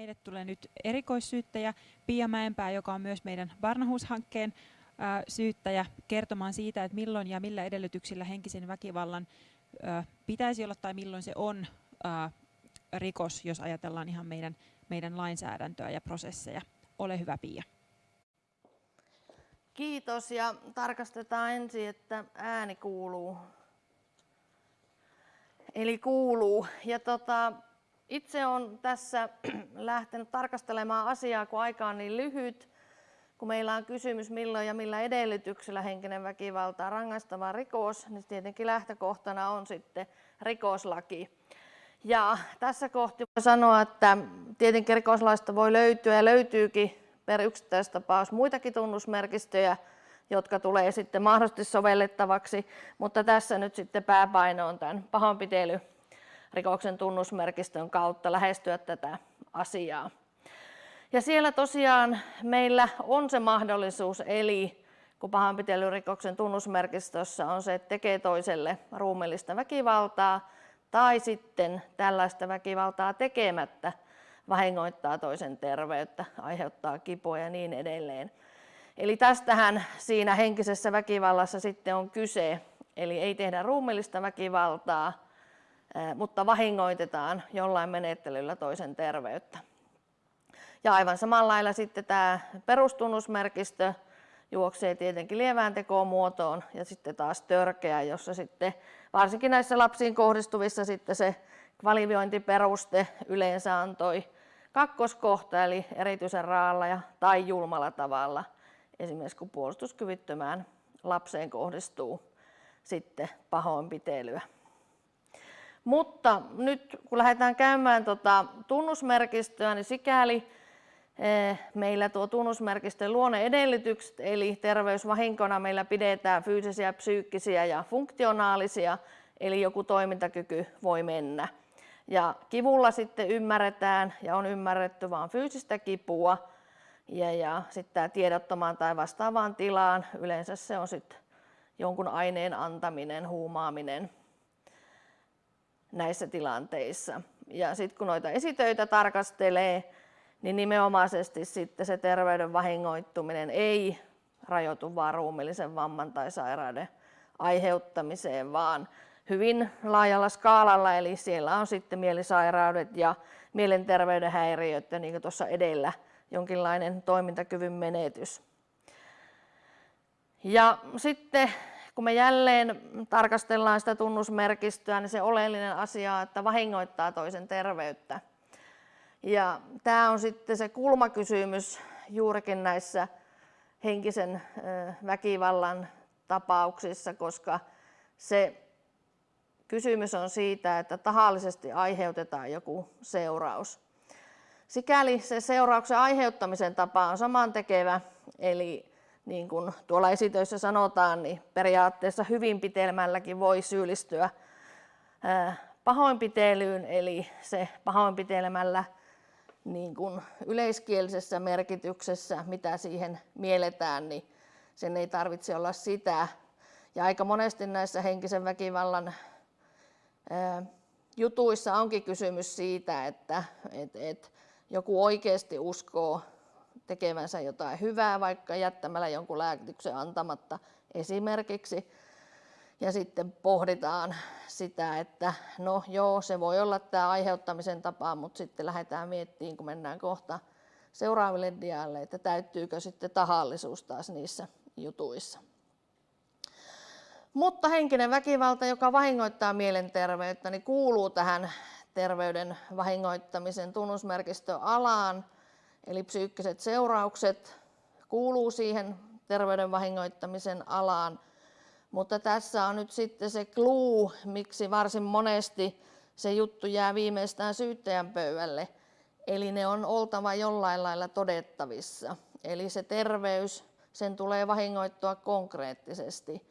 Meille tulee nyt erikoissyyttäjä Pia Mäenpää, joka on myös meidän Barnahus-hankkeen syyttäjä kertomaan siitä, että milloin ja millä edellytyksillä henkisen väkivallan pitäisi olla tai milloin se on rikos, jos ajatellaan ihan meidän, meidän lainsäädäntöä ja prosesseja. Ole hyvä Pia. Kiitos ja tarkastetaan ensin, että ääni kuuluu. Eli kuuluu. Ja tota, itse on tässä lähtenyt tarkastelemaan asiaa, kun aika on niin lyhyt, kun meillä on kysymys milloin ja millä edellytyksellä henkinen väkivalta on rangaistava rikos, niin tietenkin lähtökohtana on sitten rikoslaki. Ja tässä kohti voi sanoa, että tietenkin rikoslaista voi löytyä ja löytyykin per yksittäistapaus muitakin tunnusmerkistöjä, jotka tulee sitten mahdollisesti sovellettavaksi, mutta tässä nyt sitten pääpaino on tämän pahoinpitely rikoksen tunnusmerkistön kautta lähestyä tätä asiaa. Ja siellä tosiaan meillä on se mahdollisuus, eli kun pahoinpitelyrikoksen tunnusmerkistössä on se, että tekee toiselle ruumillista väkivaltaa tai sitten tällaista väkivaltaa tekemättä vahingoittaa toisen terveyttä, aiheuttaa kipua ja niin edelleen. Eli tästähän siinä henkisessä väkivallassa sitten on kyse, eli ei tehdä ruumillista väkivaltaa, mutta vahingoitetaan jollain menettelyllä toisen terveyttä. Ja aivan samalla lailla sitten tämä perustunnusmerkistö juoksee tietenkin lievään tekoon muotoon ja sitten taas törkeä, jossa sitten varsinkin näissä lapsiin kohdistuvissa sitten se kvalifiointiperuste yleensä antoi kakkoskohta eli erityisen raalla ja, tai julmalla tavalla, esimerkiksi kun puolustuskyvyttömään lapseen kohdistuu sitten pahoinpitelyä. Mutta nyt kun lähdetään käymään tuota tunnusmerkistöä, niin sikäli eh, meillä tuo tunnusmerkistön luonne edellytykset, eli terveysvahinkona meillä pidetään fyysisiä, psyykkisiä ja funktionaalisia, eli joku toimintakyky voi mennä. Ja kivulla sitten ymmärretään ja on ymmärretty vain fyysistä kipua ja, ja sitten tämä tiedottomaan tai vastaavaan tilaan, yleensä se on sitten jonkun aineen antaminen, huumaaminen näissä tilanteissa. Ja sitten kun noita esitöitä tarkastelee, niin nimenomaisesti sitten se terveyden vahingoittuminen ei rajoitu vaan ruumillisen vamman tai sairauden aiheuttamiseen, vaan hyvin laajalla skaalalla, eli siellä on sitten mielisairaudet ja mielenterveyden häiriöt ja niin kuin tuossa edellä jonkinlainen toimintakyvyn menetys. Ja sitten kun me jälleen tarkastellaan sitä tunnusmerkistöä, niin se oleellinen asia on, että vahingoittaa toisen terveyttä. Ja tämä on sitten se kulmakysymys juurikin näissä henkisen väkivallan tapauksissa, koska se Kysymys on siitä, että tahallisesti aiheutetaan joku seuraus. Sikäli se seurauksen aiheuttamisen tapa on samantekevä, eli niin kuin tuolla esitöissä sanotaan, niin periaatteessa hyvin pitelmälläkin voi syyllistyä pahoinpitelyyn, eli se pahoinpitelemällä niin kuin yleiskielisessä merkityksessä, mitä siihen mielletään, niin sen ei tarvitse olla sitä. Ja aika monesti näissä henkisen väkivallan jutuissa onkin kysymys siitä, että et, et joku oikeasti uskoo tekevänsä jotain hyvää, vaikka jättämällä jonkun lääkityksen antamatta esimerkiksi. Ja sitten pohditaan sitä, että no joo, se voi olla tämä aiheuttamisen tapa, mutta sitten lähdetään miettimään, kun mennään kohta seuraaville dialle, että täyttyykö sitten tahallisuus taas niissä jutuissa. Mutta henkinen väkivalta, joka vahingoittaa mielenterveyttä, niin kuuluu tähän terveyden vahingoittamisen tunnusmerkistöalaan. Eli psyykkiset seuraukset kuuluu siihen terveyden vahingoittamisen alaan. Mutta tässä on nyt sitten se kluu, miksi varsin monesti se juttu jää viimeistään syyttäjän pöydälle. Eli ne on oltava jollain lailla todettavissa. Eli se terveys, sen tulee vahingoittua konkreettisesti.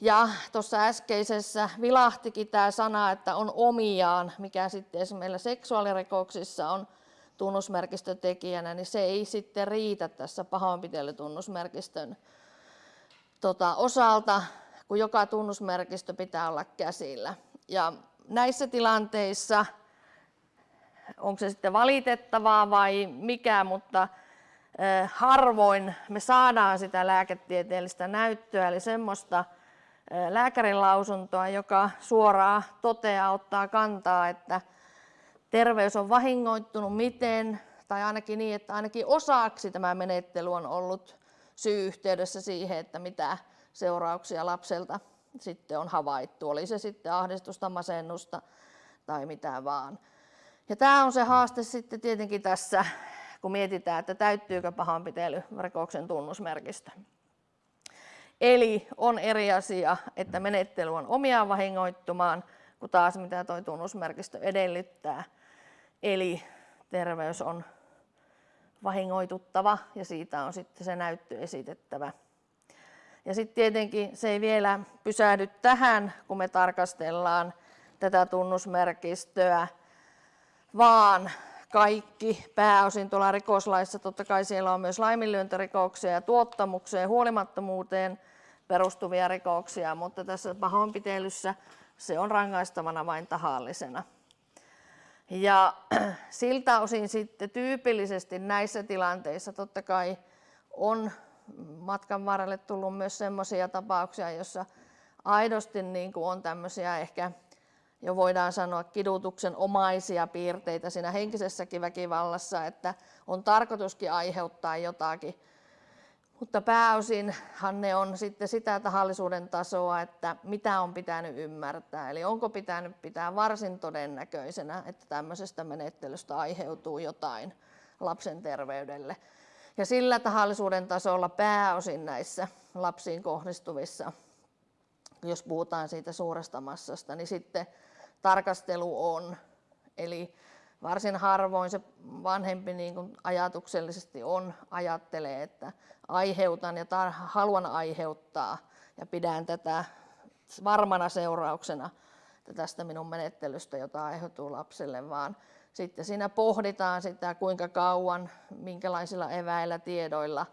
Ja tuossa äskeisessä vilahtikin tämä sana, että on omiaan, mikä sitten esimerkiksi meillä seksuaalirikoksissa on tunnusmerkistötekijänä, niin se ei sitten riitä tässä pahoinpitelytunnusmerkistön tota, osalta, kun joka tunnusmerkistö pitää olla käsillä. Ja näissä tilanteissa onko se sitten valitettavaa vai mikä, mutta harvoin me saadaan sitä lääketieteellistä näyttöä, eli semmoista lääkärin lausuntoa, joka suoraan toteaa, ottaa kantaa, että terveys on vahingoittunut miten, tai ainakin niin, että ainakin osaksi tämä menettely on ollut syy-yhteydessä siihen, että mitä seurauksia lapselta sitten on havaittu, oli se sitten ahdistusta, masennusta tai mitä vaan. Ja tämä on se haaste sitten tietenkin tässä, kun mietitään, että täyttyykö pahoinpitelyrikoksen tunnusmerkistö. Eli on eri asia, että menettely on omiaan vahingoittumaan, kun taas mitä tuo tunnusmerkistö edellyttää. Eli terveys on vahingoituttava ja siitä on sitten se näyttö esitettävä. Ja sitten tietenkin se ei vielä pysähdy tähän, kun me tarkastellaan tätä tunnusmerkistöä, vaan kaikki pääosin tuolla rikoslaissa, totta kai siellä on myös laiminlyöntirikoksia ja tuottamukseen huolimattomuuteen perustuvia rikoksia, mutta tässä pahoinpitelyssä se on rangaistavana vain tahallisena. Ja siltä osin sitten tyypillisesti näissä tilanteissa totta kai on matkan varrelle tullut myös sellaisia tapauksia, joissa aidosti niin kuin on tämmöisiä ehkä jo voidaan sanoa kidutuksen omaisia piirteitä siinä henkisessäkin väkivallassa, että on tarkoituskin aiheuttaa jotakin. Mutta pääosinhan ne on sitten sitä tahallisuuden tasoa, että mitä on pitänyt ymmärtää. Eli onko pitänyt pitää varsin todennäköisenä, että tämmöisestä menettelystä aiheutuu jotain lapsen terveydelle. Ja sillä tahallisuuden tasolla pääosin näissä lapsiin kohdistuvissa, jos puhutaan siitä suuresta massasta, niin sitten tarkastelu on. Eli varsin harvoin se vanhempi niin kuin ajatuksellisesti on, ajattelee, että aiheutan ja tar- haluan aiheuttaa ja pidän tätä varmana seurauksena tästä minun menettelystä, jota aiheutuu lapselle, vaan sitten siinä pohditaan sitä, kuinka kauan, minkälaisilla eväillä, tiedoilla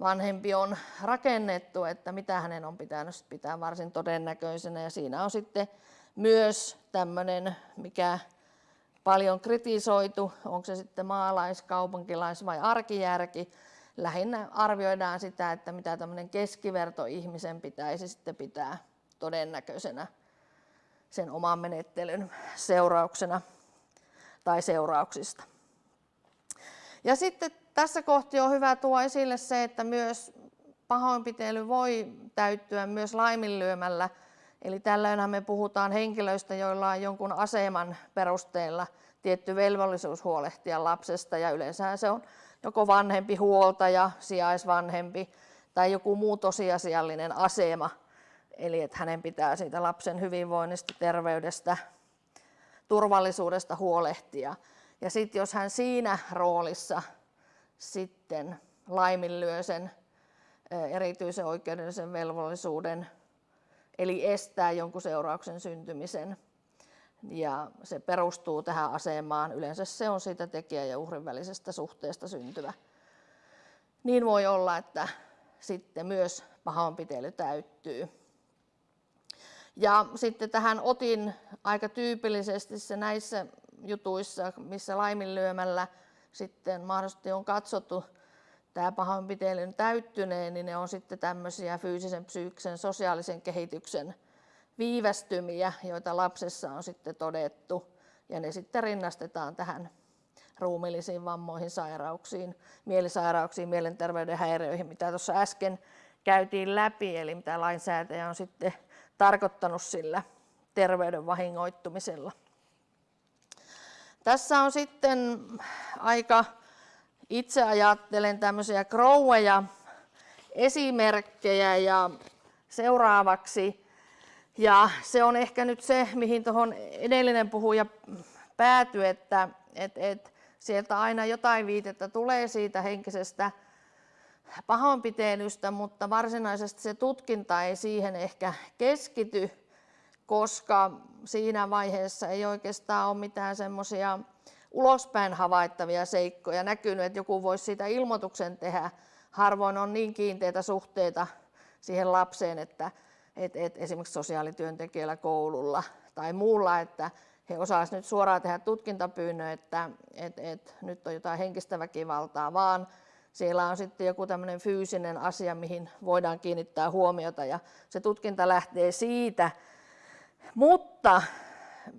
vanhempi on rakennettu, että mitä hänen on pitänyt pitää varsin todennäköisenä. Ja siinä on sitten myös tämmöinen, mikä paljon kritisoitu, onko se sitten maalais, kaupunkilais vai arkijärki. Lähinnä arvioidaan sitä, että mitä tämmöinen keskiverto ihmisen pitäisi sitten pitää todennäköisenä sen oman menettelyn seurauksena tai seurauksista. Ja sitten tässä kohti on hyvä tuoda esille se, että myös pahoinpitely voi täyttyä myös laiminlyömällä Eli tällöinhän me puhutaan henkilöistä, joilla on jonkun aseman perusteella tietty velvollisuus huolehtia lapsesta ja yleensä se on joko vanhempi huoltaja, sijaisvanhempi tai joku muu tosiasiallinen asema. Eli että hänen pitää siitä lapsen hyvinvoinnista, terveydestä, turvallisuudesta huolehtia. Ja sitten jos hän siinä roolissa sitten laiminlyö sen erityisen oikeudellisen velvollisuuden eli estää jonkun seurauksen syntymisen. Ja se perustuu tähän asemaan. Yleensä se on siitä tekijä ja uhrin välisestä suhteesta syntyvä. Niin voi olla, että sitten myös pahoinpitely täyttyy. Ja sitten tähän otin aika tyypillisesti se näissä jutuissa, missä laiminlyömällä sitten mahdollisesti on katsottu tämä pahoinpitelyn täyttyneen, niin ne on sitten tämmöisiä fyysisen, psyykkisen, sosiaalisen kehityksen viivästymiä, joita lapsessa on sitten todettu. Ja ne sitten rinnastetaan tähän ruumillisiin vammoihin, sairauksiin, mielisairauksiin, mielenterveyden häiriöihin, mitä tuossa äsken käytiin läpi, eli mitä lainsäätäjä on sitten tarkoittanut sillä terveyden vahingoittumisella. Tässä on sitten aika itse ajattelen tämmöisiä kroueja esimerkkejä ja seuraavaksi. Ja se on ehkä nyt se, mihin tuohon edellinen puhuja päätyi, että et, et sieltä aina jotain viitettä tulee siitä henkisestä pahoinpitelystä, mutta varsinaisesti se tutkinta ei siihen ehkä keskity, koska siinä vaiheessa ei oikeastaan ole mitään semmoisia ulospäin havaittavia seikkoja näkynyt, että joku voisi siitä ilmoituksen tehdä. Harvoin on niin kiinteitä suhteita siihen lapseen, että et, et esimerkiksi sosiaalityöntekijällä koululla tai muulla, että he osaisivat nyt suoraan tehdä tutkintapyynnön, että et, et, nyt on jotain henkistä väkivaltaa, vaan siellä on sitten joku tämmöinen fyysinen asia, mihin voidaan kiinnittää huomiota ja se tutkinta lähtee siitä. Mutta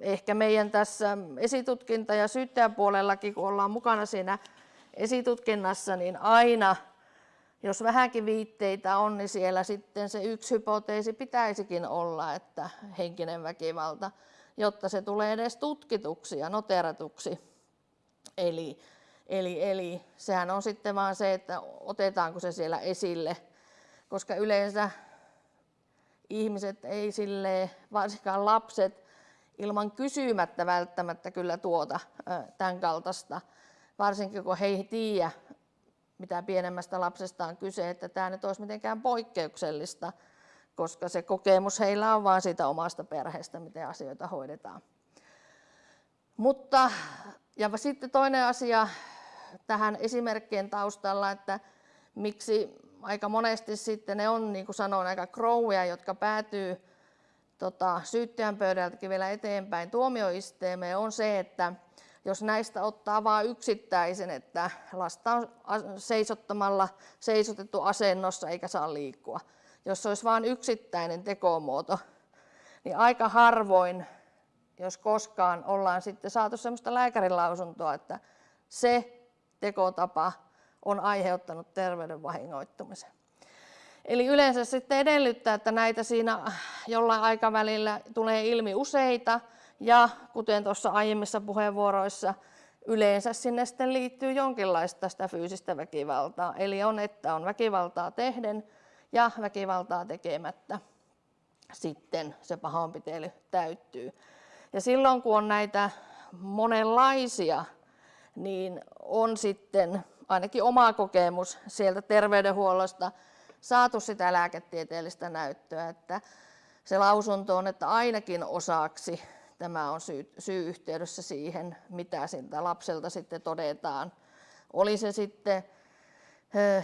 ehkä meidän tässä esitutkinta- ja syyttäjäpuolellakin, kun ollaan mukana siinä esitutkinnassa, niin aina, jos vähänkin viitteitä on, niin siellä sitten se yksi hypoteesi pitäisikin olla, että henkinen väkivalta, jotta se tulee edes tutkituksi ja noteratuksi. Eli, eli, eli sehän on sitten vaan se, että otetaanko se siellä esille, koska yleensä ihmiset ei sille, varsinkaan lapset, ilman kysymättä välttämättä kyllä tuota tämän kaltaista, varsinkin kun he ei tiedä, mitä pienemmästä lapsesta on kyse, että tämä nyt olisi mitenkään poikkeuksellista, koska se kokemus heillä on vain siitä omasta perheestä, miten asioita hoidetaan. Mutta, ja sitten toinen asia tähän esimerkkien taustalla, että miksi aika monesti sitten ne on, niin kuin sanoin, aika krouja, jotka päätyy tota, syyttäjän pöydältäkin vielä eteenpäin tuomioisteemeen, on se, että jos näistä ottaa vain yksittäisen, että lasta on seisottamalla seisotettu asennossa eikä saa liikkua. Jos olisi vain yksittäinen tekomuoto, niin aika harvoin, jos koskaan, ollaan sitten saatu sellaista lääkärin lausuntoa, että se tekotapa on aiheuttanut terveyden vahingoittumisen. Eli yleensä sitten edellyttää, että näitä siinä jollain aikavälillä tulee ilmi useita ja kuten tuossa aiemmissa puheenvuoroissa, yleensä sinne sitten liittyy jonkinlaista sitä fyysistä väkivaltaa. Eli on, että on väkivaltaa tehden ja väkivaltaa tekemättä sitten se pahoinpitely täyttyy. Ja silloin kun on näitä monenlaisia, niin on sitten ainakin oma kokemus sieltä terveydenhuollosta saatu sitä lääketieteellistä näyttöä, että se lausunto on, että ainakin osaksi tämä on syy, syy-yhteydessä siihen, mitä siltä lapselta sitten todetaan. Oli se sitten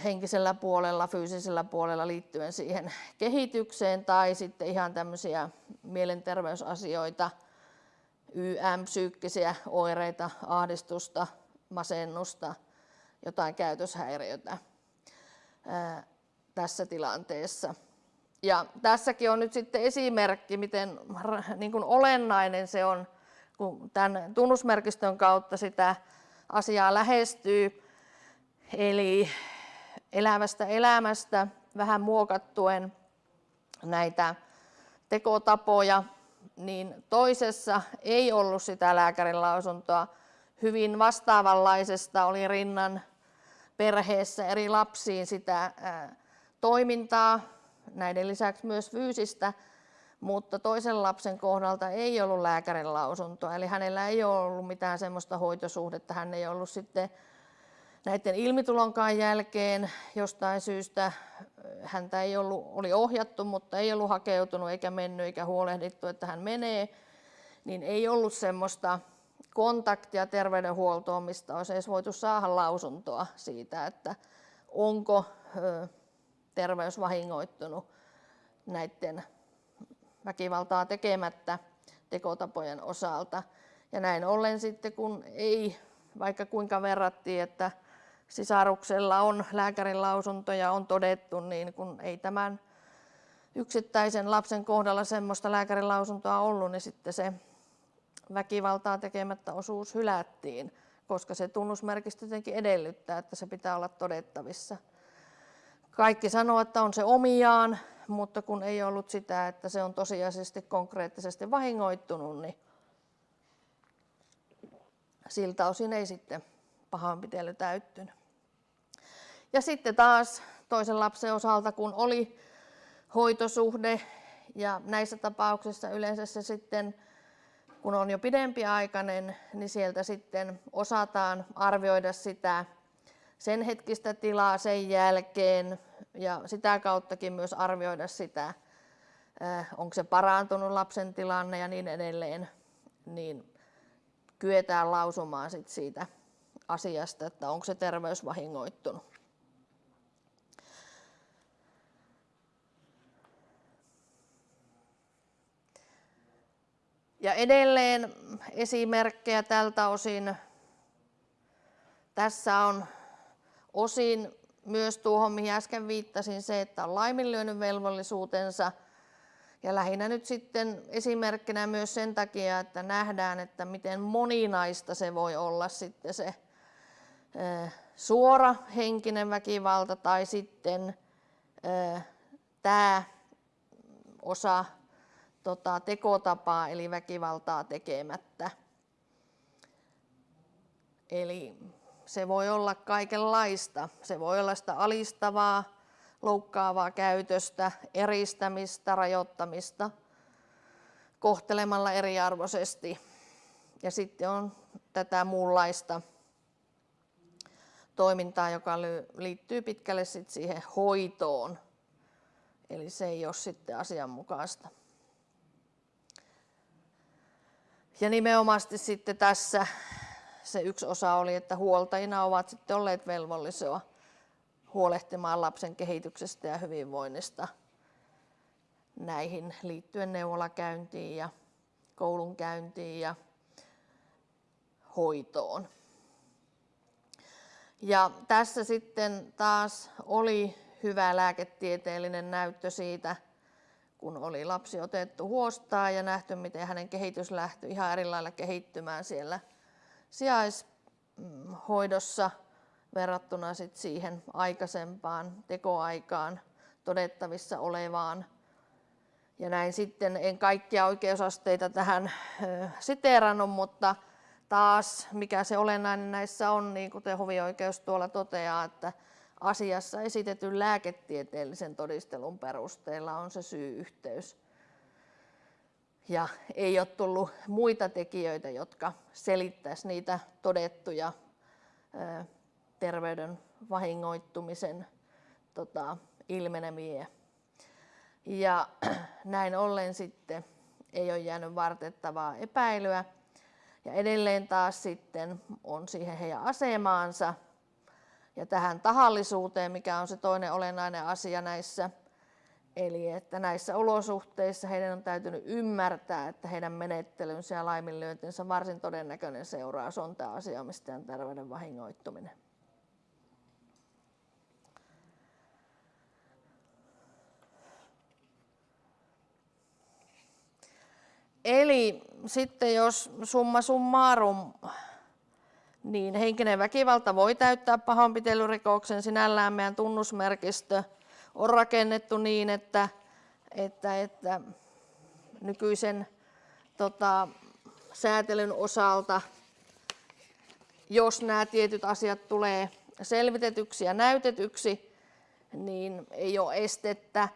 henkisellä puolella, fyysisellä puolella liittyen siihen kehitykseen tai sitten ihan tämmöisiä mielenterveysasioita, YM-psyykkisiä oireita, ahdistusta, masennusta, jotain käytöshäiriötä tässä tilanteessa. Ja tässäkin on nyt sitten esimerkki, miten niin kuin olennainen se on, kun tämän tunnusmerkistön kautta sitä asiaa lähestyy. Eli elävästä elämästä vähän muokattuen näitä tekotapoja, niin toisessa ei ollut sitä lääkärin lausuntoa. Hyvin vastaavanlaisesta oli rinnan perheessä eri lapsiin sitä toimintaa, näiden lisäksi myös fyysistä, mutta toisen lapsen kohdalta ei ollut lääkärin lausuntoa, eli hänellä ei ole ollut mitään semmoista hoitosuhdetta, hän ei ollut sitten näiden ilmitulonkaan jälkeen jostain syystä, häntä ei ollut, oli ohjattu, mutta ei ollut hakeutunut eikä mennyt eikä huolehdittu, että hän menee, niin ei ollut semmoista kontaktia terveydenhuoltoon, mistä olisi edes voitu saada lausuntoa siitä, että onko terveys vahingoittunut näiden väkivaltaa tekemättä tekotapojen osalta. Ja näin ollen sitten kun ei, vaikka kuinka verrattiin, että sisaruksella on lääkärin lausunto ja on todettu, niin kun ei tämän yksittäisen lapsen kohdalla semmoista lääkärin lausuntoa ollut, niin sitten se väkivaltaa tekemättä osuus hylättiin, koska se tunnusmerkistö jotenkin edellyttää, että se pitää olla todettavissa. Kaikki sanoo, että on se omiaan, mutta kun ei ollut sitä, että se on tosiasiallisesti konkreettisesti vahingoittunut, niin siltä osin ei sitten pahoinpitely täyttynyt. Ja sitten taas toisen lapsen osalta, kun oli hoitosuhde ja näissä tapauksissa yleensä se sitten, kun on jo pidempiaikainen, niin sieltä sitten osataan arvioida sitä sen hetkistä tilaa sen jälkeen ja sitä kauttakin myös arvioida sitä, äh, onko se parantunut lapsen tilanne ja niin edelleen, niin kyetään lausumaan sit siitä asiasta, että onko se terveys vahingoittunut. Ja edelleen esimerkkejä tältä osin. Tässä on osin myös tuohon, mihin äsken viittasin, se, että on laiminlyönyt velvollisuutensa. Ja lähinnä nyt sitten esimerkkinä myös sen takia, että nähdään, että miten moninaista se voi olla sitten se suora henkinen väkivalta tai sitten tämä osa tota, tekotapaa eli väkivaltaa tekemättä. Eli se voi olla kaikenlaista. Se voi olla sitä alistavaa, loukkaavaa käytöstä, eristämistä, rajoittamista, kohtelemalla eriarvoisesti. Ja sitten on tätä muunlaista toimintaa, joka liittyy pitkälle sit siihen hoitoon. Eli se ei ole sitten asianmukaista. Ja nimenomaan sitten tässä se yksi osa oli, että huoltajina ovat sitten olleet velvollisia huolehtimaan lapsen kehityksestä ja hyvinvoinnista näihin liittyen neuvolakäyntiin ja koulunkäyntiin ja hoitoon. Ja tässä sitten taas oli hyvä lääketieteellinen näyttö siitä, kun oli lapsi otettu huostaan ja nähty, miten hänen kehitys lähti ihan eri lailla kehittymään siellä sijaishoidossa verrattuna sit siihen aikaisempaan tekoaikaan todettavissa olevaan. Ja näin sitten en kaikkia oikeusasteita tähän siteerannut, mutta taas mikä se olennainen näissä on, niin kuten hovioikeus tuolla toteaa, että asiassa esitetyn lääketieteellisen todistelun perusteella on se syy-yhteys. Ja ei ole tullut muita tekijöitä, jotka selittäisi niitä todettuja terveyden vahingoittumisen tota, ilmenemiä. Ja näin ollen sitten ei ole jäänyt vartettavaa epäilyä. Ja edelleen taas sitten on siihen heidän asemaansa ja tähän tahallisuuteen, mikä on se toinen olennainen asia näissä. Eli että näissä olosuhteissa heidän on täytynyt ymmärtää, että heidän menettelynsä ja laiminlyöntinsä varsin todennäköinen seuraus on tämä asiamistajan terveyden vahingoittuminen. Eli sitten jos summa summarum, niin henkinen väkivalta voi täyttää pahoinpitelyrikoksen sinällään meidän tunnusmerkistö on rakennettu niin, että, että, että nykyisen tota, säätelyn osalta, jos nämä tietyt asiat tulee selvitetyksi ja näytetyksi, niin ei ole estettä.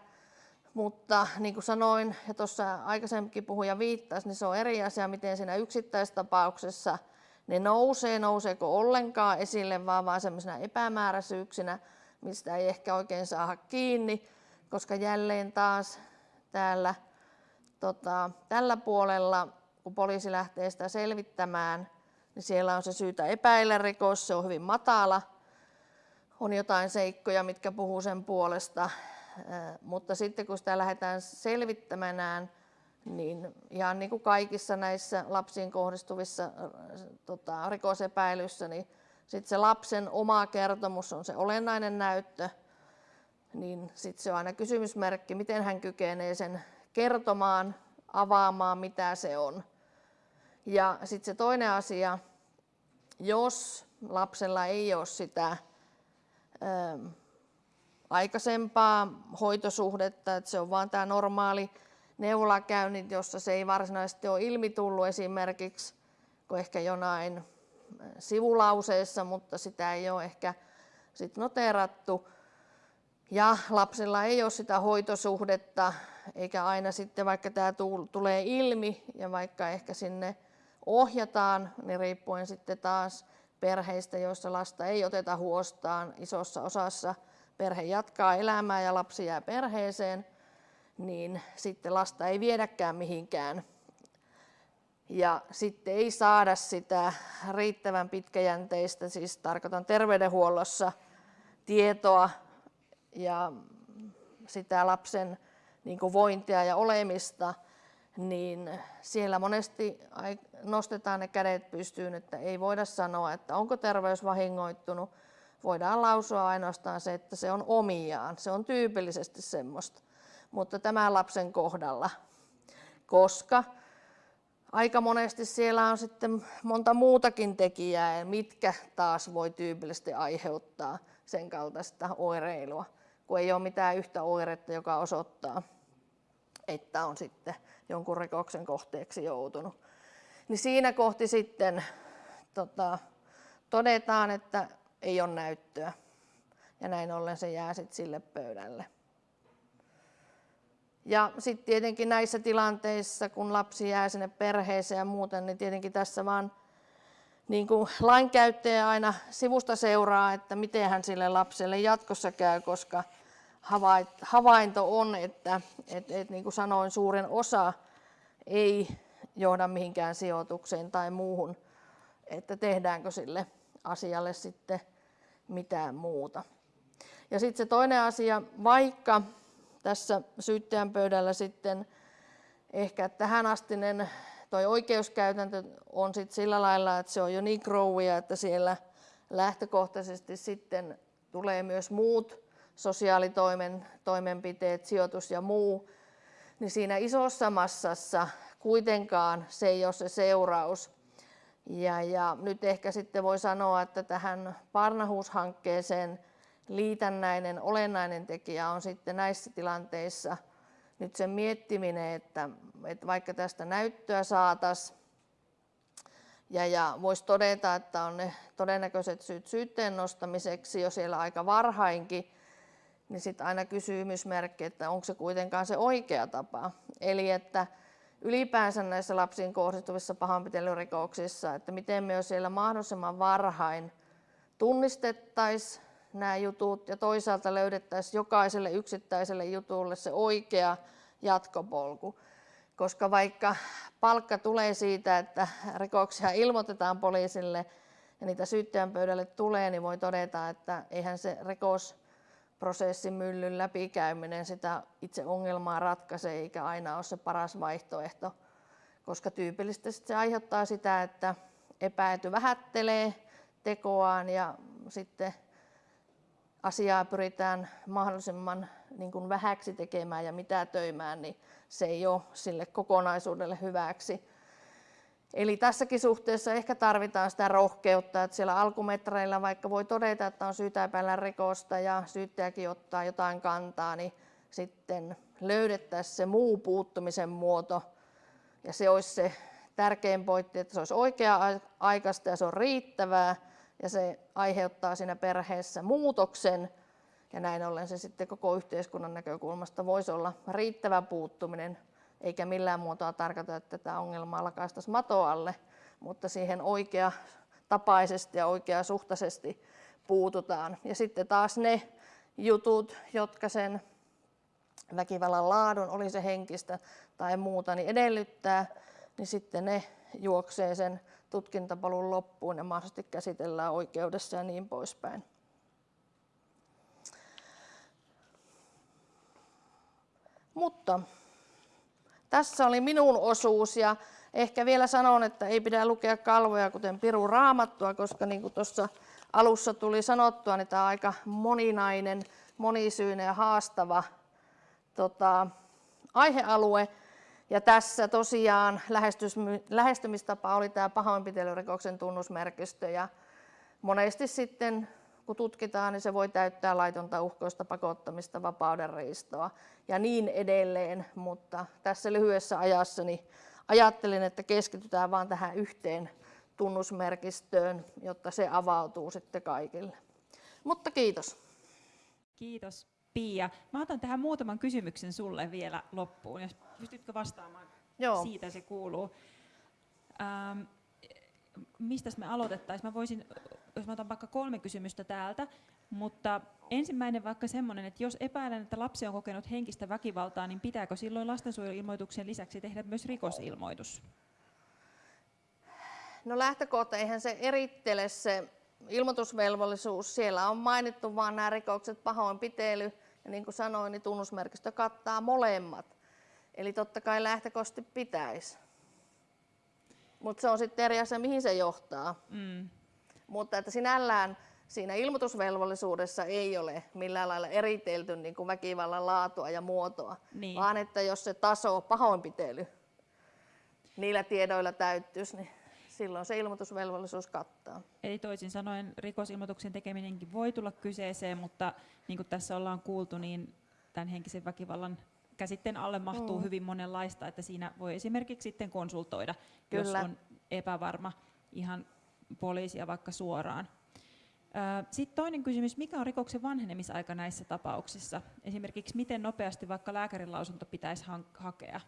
Mutta niin kuin sanoin, ja tuossa aikaisemminkin puhuja viittasi, niin se on eri asia, miten siinä yksittäistapauksessa ne nousee, nouseeko ollenkaan esille, vaan vain sellaisena epämääräisyyksinä, mistä ei ehkä oikein saada kiinni, koska jälleen taas täällä tota, tällä puolella, kun poliisi lähtee sitä selvittämään, niin siellä on se syytä epäillä rikos, se on hyvin matala, on jotain seikkoja, mitkä puhuu sen puolesta, mutta sitten kun sitä lähdetään selvittämään, niin ihan niin kuin kaikissa näissä lapsiin kohdistuvissa tota, rikosepäilyissä, niin sitten se lapsen oma kertomus on se olennainen näyttö, niin sitten se on aina kysymysmerkki, miten hän kykenee sen kertomaan, avaamaan, mitä se on. Ja sitten se toinen asia, jos lapsella ei ole sitä aikaisempaa hoitosuhdetta, että se on vain tämä normaali neuvolakäynnit, jossa se ei varsinaisesti ole ilmi tullut esimerkiksi, kun ehkä jonain sivulauseessa, mutta sitä ei ole ehkä sit noterattu. Ja lapsella ei ole sitä hoitosuhdetta, eikä aina sitten, vaikka tämä tulee ilmi ja vaikka ehkä sinne ohjataan, niin riippuen sitten taas perheistä, joissa lasta ei oteta huostaan isossa osassa – perhe jatkaa elämää ja lapsi jää perheeseen, niin sitten lasta ei viedäkään mihinkään. Ja sitten ei saada sitä riittävän pitkäjänteistä, siis tarkoitan terveydenhuollossa, tietoa ja sitä lapsen niin vointia ja olemista, niin siellä monesti nostetaan ne kädet pystyyn, että ei voida sanoa, että onko terveys vahingoittunut. Voidaan lausua ainoastaan se, että se on omiaan. Se on tyypillisesti semmoista. Mutta tämän lapsen kohdalla, koska aika monesti siellä on sitten monta muutakin tekijää, mitkä taas voi tyypillisesti aiheuttaa sen kaltaista oireilua, kun ei ole mitään yhtä oiretta, joka osoittaa, että on sitten jonkun rikoksen kohteeksi joutunut. Niin siinä kohti sitten tota, todetaan, että ei ole näyttöä. Ja näin ollen se jää sitten sille pöydälle. Ja sitten tietenkin näissä tilanteissa, kun lapsi jää sinne perheeseen ja muuten, niin tietenkin tässä vaan niin kuin lainkäyttäjä aina sivusta seuraa, että miten hän sille lapselle jatkossa käy, koska havainto on, että, että, että niin kuin sanoin, suurin osa ei johda mihinkään sijoitukseen tai muuhun, että tehdäänkö sille asialle sitten mitään muuta. Ja sitten se toinen asia, vaikka tässä syyttäjän pöydällä sitten ehkä tähänastinen toi oikeuskäytäntö on sitten sillä lailla, että se on jo niin growia, että siellä lähtökohtaisesti sitten tulee myös muut sosiaalitoimen toimenpiteet, sijoitus ja muu, niin siinä isossa massassa kuitenkaan se ei ole se seuraus. Ja, ja nyt ehkä sitten voi sanoa, että tähän Parnahuushankkeeseen liitännäinen olennainen tekijä on sitten näissä tilanteissa nyt sen miettiminen, että, että vaikka tästä näyttöä saataisiin ja, ja voisi todeta, että on ne todennäköiset syyt syytteen nostamiseksi jo siellä aika varhainkin, niin sitten aina kysymysmerkki, että onko se kuitenkaan se oikea tapa. Eli että ylipäänsä näissä lapsiin kohdistuvissa pahoinpitelyrikoksissa, että miten me jo siellä mahdollisimman varhain tunnistettaisiin nämä jutut ja toisaalta löydettäisiin jokaiselle yksittäiselle jutulle se oikea jatkopolku. Koska vaikka palkka tulee siitä, että rikoksia ilmoitetaan poliisille ja niitä syyttäjän pöydälle tulee, niin voi todeta, että eihän se rikosprosessin myllyn läpikäyminen sitä itse ongelmaa ratkaise eikä aina ole se paras vaihtoehto. Koska tyypillisesti se aiheuttaa sitä, että epäilty vähättelee tekoaan ja sitten asiaa pyritään mahdollisimman niin kuin vähäksi tekemään ja mitä töimään, niin se ei ole sille kokonaisuudelle hyväksi. Eli tässäkin suhteessa ehkä tarvitaan sitä rohkeutta, että siellä alkumetreillä vaikka voi todeta, että on syytä epäillä rikosta ja syyttäjäkin ottaa jotain kantaa, niin sitten löydettäisiin se muu puuttumisen muoto ja se olisi se tärkein pointti, että se olisi oikea-aikaista ja se on riittävää ja se aiheuttaa siinä perheessä muutoksen ja näin ollen se sitten koko yhteiskunnan näkökulmasta voisi olla riittävä puuttuminen, eikä millään muotoa tarkoita, että tätä ongelmaa lakaistaisiin matoalle, mutta siihen oikea tapaisesti ja oikeasuhtaisesti puututaan. Ja sitten taas ne jutut, jotka sen väkivallan laadun, oli se henkistä tai muuta, niin edellyttää, niin sitten ne juoksee sen tutkintapalun loppuun ja mahdollisesti käsitellään oikeudessa ja niin poispäin. Mutta tässä oli minun osuus ja ehkä vielä sanon, että ei pidä lukea kalvoja kuten Piru Raamattua, koska niin kuin tuossa alussa tuli sanottua, niin tämä on aika moninainen, monisyinen ja haastava tota, aihealue. Ja tässä tosiaan lähestymistapa oli tämä pahoinpitelyrikoksen tunnusmerkistö ja monesti sitten kun tutkitaan, niin se voi täyttää laitonta uhkoista pakottamista, vapauden riistoa ja niin edelleen. Mutta tässä lyhyessä ajassa niin ajattelin, että keskitytään vain tähän yhteen tunnusmerkistöön, jotta se avautuu sitten kaikille. Mutta kiitos. Kiitos Pia. Mä otan tähän muutaman kysymyksen sulle vielä loppuun, jos pystytkö vastaamaan Joo. siitä se kuuluu. Ähm, mistä me aloitettaisiin? Mä voisin, jos mä otan vaikka kolme kysymystä täältä, mutta ensimmäinen vaikka semmoinen, että jos epäilen, että lapsi on kokenut henkistä väkivaltaa, niin pitääkö silloin lastensuojeluilmoituksen lisäksi tehdä myös rikosilmoitus? No lähtökohta, eihän se erittele se ilmoitusvelvollisuus. Siellä on mainittu vain nämä rikokset, pahoinpitely ja niin kuin sanoin, niin tunnusmerkistö kattaa molemmat. Eli totta kai lähtökohtaisesti pitäisi. Mutta se on sitten eri asia, mihin se johtaa. Mm. Mutta että sinällään siinä ilmoitusvelvollisuudessa ei ole millään lailla eritelty niin kuin väkivallan laatua ja muotoa, Niin. vaan että jos se taso pahoinpitely niillä tiedoilla täyttyisi, niin silloin se ilmoitusvelvollisuus kattaa. Eli toisin sanoen rikosilmoituksen tekeminenkin voi tulla kyseeseen, mutta niin kuin tässä ollaan kuultu, niin tämän henkisen väkivallan käsitteen alle mahtuu Mm. hyvin monenlaista, että siinä voi esimerkiksi sitten konsultoida, jos Kyllä. on epävarma ihan poliisia vaikka suoraan. Sitten toinen kysymys, mikä on rikoksen vanhenemisaika näissä tapauksissa? Esimerkiksi miten nopeasti vaikka lääkärin lausunto pitäisi hakea?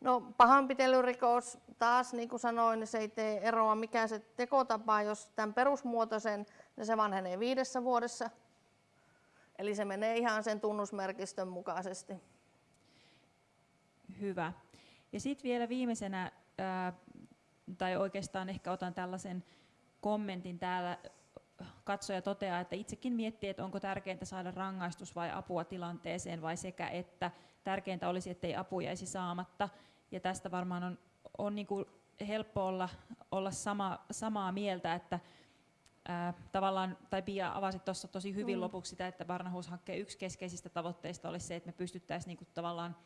No pahanpitelyrikos taas, niin kuin sanoin, niin se ei tee eroa mikä se tekotapa, jos tämän perusmuotoisen, niin se vanhenee viidessä vuodessa. Eli se menee ihan sen tunnusmerkistön mukaisesti. Hyvä. Ja sitten vielä viimeisenä, ää, tai oikeastaan ehkä otan tällaisen kommentin täällä, katsoja toteaa, että itsekin miettii, että onko tärkeintä saada rangaistus vai apua tilanteeseen vai sekä että tärkeintä olisi, ettei apu jäisi saamatta. Ja tästä varmaan on, on niin kuin helppo olla, olla sama, samaa mieltä, että ää, tavallaan, tai Pia avasit tuossa tosi hyvin Mm. lopuksi sitä, että Barnahuus-hankkeen yksi keskeisistä tavoitteista olisi se, että me pystyttäisiin niin kuin tavallaan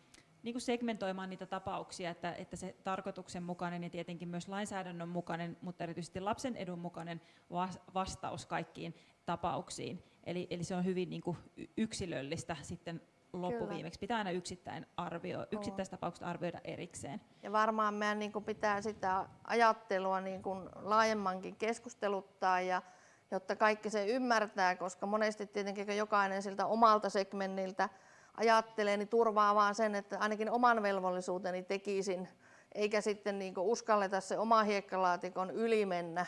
niin kuin segmentoimaan niitä tapauksia, että, että se tarkoituksenmukainen ja tietenkin myös lainsäädännön mukainen, mutta erityisesti lapsen edun mukainen vas- vastaus kaikkiin tapauksiin. Eli, eli se on hyvin niin kuin yksilöllistä sitten loppuviimeksi. Pitää aina yksittäin arvio, yksittäistapaukset arvioida erikseen. Ja varmaan meidän niin kuin pitää sitä ajattelua niin kuin laajemmankin keskusteluttaa, ja, jotta kaikki se ymmärtää, koska monesti tietenkin kun jokainen siltä omalta segmentiltä ajattelee, niin turvaa vaan sen, että ainakin oman velvollisuuteni tekisin, eikä sitten niin kuin uskalleta se oma hiekkalaatikon yli mennä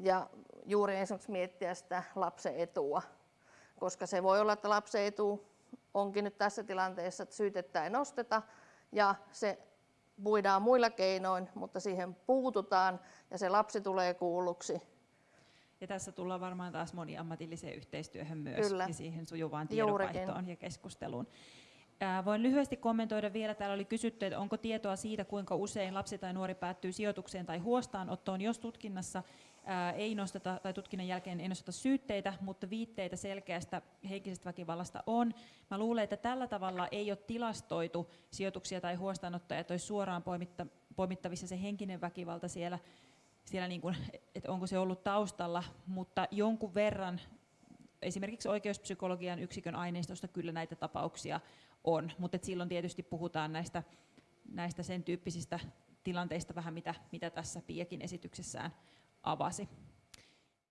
ja juuri esimerkiksi miettiä sitä lapsen etua, koska se voi olla, että lapsen etu onkin nyt tässä tilanteessa, että syytettä ei nosteta ja se puidaan muilla keinoin, mutta siihen puututaan ja se lapsi tulee kuulluksi. Ja tässä tullaan varmaan taas moniammatilliseen yhteistyöhön myös Kyllä. ja siihen sujuvaan Juurikin. tiedonvaihtoon ja keskusteluun. Voin lyhyesti kommentoida vielä, täällä oli kysytty, että onko tietoa siitä, kuinka usein lapsi tai nuori päättyy sijoitukseen tai huostaanottoon, jos tutkinnassa ei nosteta, tai tutkinnan jälkeen ei nosteta syytteitä, mutta viitteitä selkeästä henkisestä väkivallasta on. Mä luulen, että tällä tavalla ei ole tilastoitu sijoituksia tai huostaanottoja, että olisi suoraan poimitta, poimittavissa se henkinen väkivalta siellä, siellä niin kuin, että onko se ollut taustalla, mutta jonkun verran esimerkiksi oikeuspsykologian yksikön aineistosta kyllä näitä tapauksia on, mutta silloin tietysti puhutaan näistä, näistä sen tyyppisistä tilanteista vähän, mitä, mitä tässä Piakin esityksessään avasi.